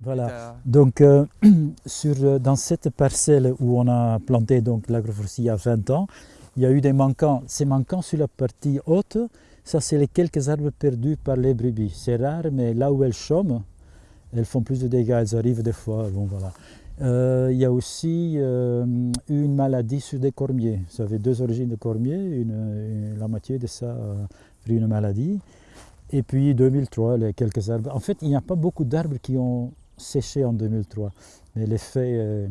Voilà. Donc, euh, sur, euh, dans cette parcelle où on a planté donc l'agroforesterie il y a 20 ans, il y a eu des manquants. Ces manquants sur la partie haute, ça c'est les quelques arbres perdus par les brebis. C'est rare, mais là où elles chôment, elles font plus de dégâts, elles arrivent des fois. Bon, voilà. Euh, il y a aussi eu une maladie sur des cormiers. Ça avait deux origines de cormiers, une, la moitié de ça a pris une maladie. Et puis 2003, les quelques arbres. En fait, il n'y a pas beaucoup d'arbres qui ont séché en 2003, mais l'effet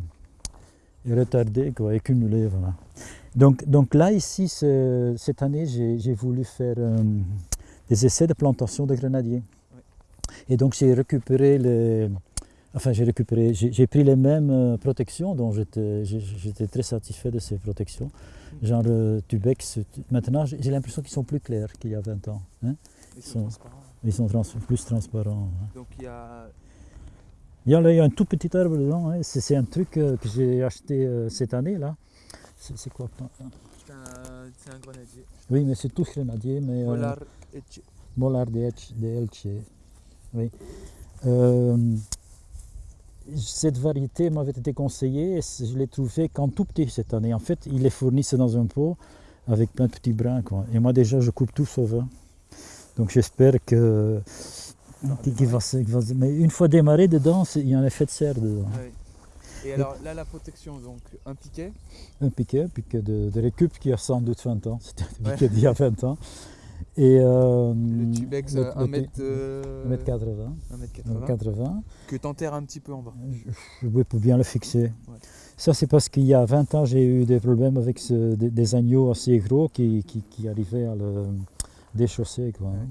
est, retardé, quoi, est cumulé. Voilà. Donc, donc là, ici, cette année, j'ai voulu faire euh, des essais de plantation de grenadiers. Et donc j'ai récupéré les... Enfin, j'ai récupéré, j'ai pris les mêmes euh, protections, dont j'étais très satisfait de ces protections. Genre euh, Tubex, maintenant j'ai l'impression qu'ils sont plus clairs qu'il y a 20 ans. Hein. Ils sont, ils sont plus transparents. Donc il y a il y a, un tout petit arbre dedans, hein. c'est un truc euh, que j'ai acheté euh, cette année là. C'est quoi C'est un, grenadier. Oui, mais c'est tout grenadier. Mais, euh, Molar. Molar de, Elche. Oui. cette variété m'avait été conseillée et je l'ai trouvé qu'en tout petit cette année. En fait, il est fourni dans un pot avec plein de petits brins. Quoi. Et moi déjà, je coupe tout sauf Donc j'espère que qui, va, mais une fois démarré dedans, il y a un effet de serre dedans. Et alors là, la protection, donc un piquet? Un piquet, un piquet de, de, récup qui a sans doute 20 ans. C'était un piquet d'il y a 20 ans. Et euh, le tubex 1 mètre, euh, 80 80 que tu enterres un petit peu en bas. Je, oui, pour bien le fixer. Ça, c'est parce qu'il y a 20 ans, j'ai eu des problèmes avec ce, des, agneaux assez gros qui, qui, qui, arrivaient à le déchausser. Quoi, hein.